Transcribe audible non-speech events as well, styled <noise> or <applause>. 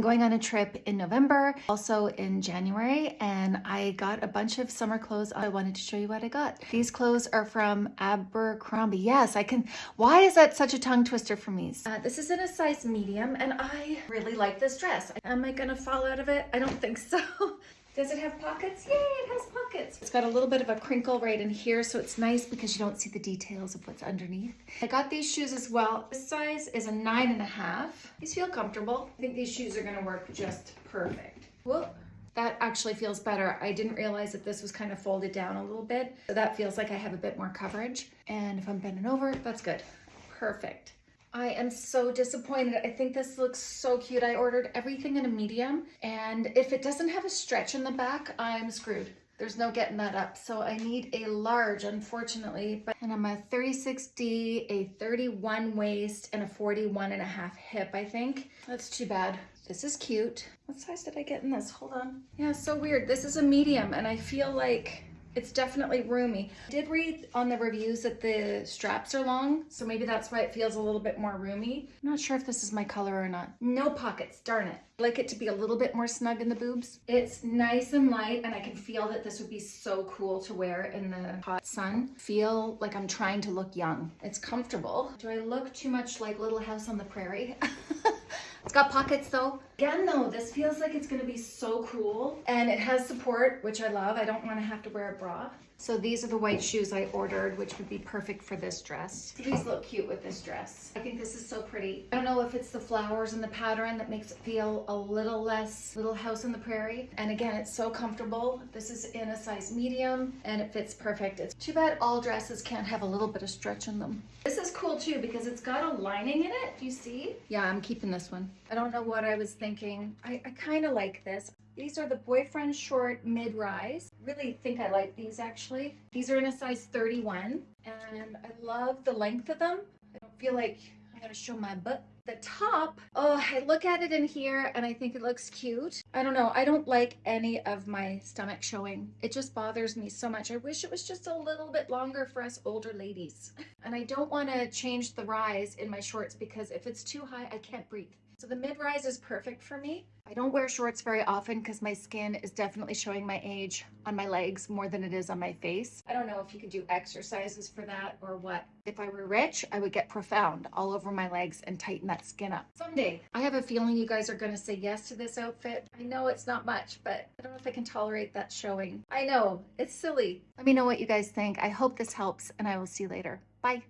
Going on a trip in November, also in January, and I got a bunch of summer clothes. I wanted to show you what I got. These clothes are from Abercrombie. Yes, I can. Why is that such a tongue twister for me? Uh, this is in a size medium, and I really like this dress. Am I gonna fall out of it? I don't think so. <laughs> Does it have pockets? Yay, it has pockets. It's got a little bit of a crinkle right in here, so it's nice because you don't see the details of what's underneath. I got these shoes as well. This size is a nine and a half. These feel comfortable. I think these shoes are gonna work just perfect. Whoa. That actually feels better. I didn't realize that this was kind of folded down a little bit. So that feels like I have a bit more coverage. And if I'm bending over, that's good. Perfect. I am so disappointed. I think this looks so cute. I ordered everything in a medium and if it doesn't have a stretch in the back, I'm screwed. There's no getting that up. So I need a large, unfortunately. But, and I'm a 36D, a 31 waist, and a 41 and a half hip, I think. That's too bad. This is cute. What size did I get in this? Hold on. Yeah, so weird. This is a medium, and I feel like it's definitely roomy. I did read on the reviews that the straps are long, so maybe that's why it feels a little bit more roomy. I'm not sure if this is my color or not. No pockets, darn it. I like it to be a little bit more snug in the boobs. It's nice and light, and I can feel that this would be so cool to wear in the hot sun. Feel like I'm trying to look young. It's comfortable. Do I look too much like Little House on the Prairie? <laughs> It's got pockets though. Again though, this feels like it's gonna be so cool. And it has support, which I love. I don't wanna have to wear a bra. So these are the white shoes I ordered, which would be perfect for this dress. These look cute with this dress. I think this is so pretty. I don't know if it's the flowers and the pattern that makes it feel a little less Little House on the Prairie. And again, it's so comfortable. This is in a size medium and it fits perfect. It's too bad all dresses can't have a little bit of stretch in them. This is cool too because it's got a lining in it. Do you see? Yeah, I'm keeping this one. I don't know what I was thinking. I, I kind of like this. These are the boyfriend short mid-rise. Really think I like these actually. These are in a size 31 and I love the length of them. I don't feel like I'm gonna show my butt. The top, oh, I look at it in here and I think it looks cute. I don't know, I don't like any of my stomach showing. It just bothers me so much. I wish it was just a little bit longer for us older ladies. <laughs> And I don't wanna change the rise in my shorts because if it's too high, I can't breathe. So the mid-rise is perfect for me. I don't wear shorts very often because my skin is definitely showing my age on my legs more than it is on my face. I don't know if you could do exercises for that or what. If I were rich, I would get profound all over my legs and tighten that skin up. Someday. I have a feeling you guys are going to say yes to this outfit. I know it's not much, but I don't know if I can tolerate that showing. I know, it's silly. Let me know what you guys think. I hope this helps and I will see you later. Bye.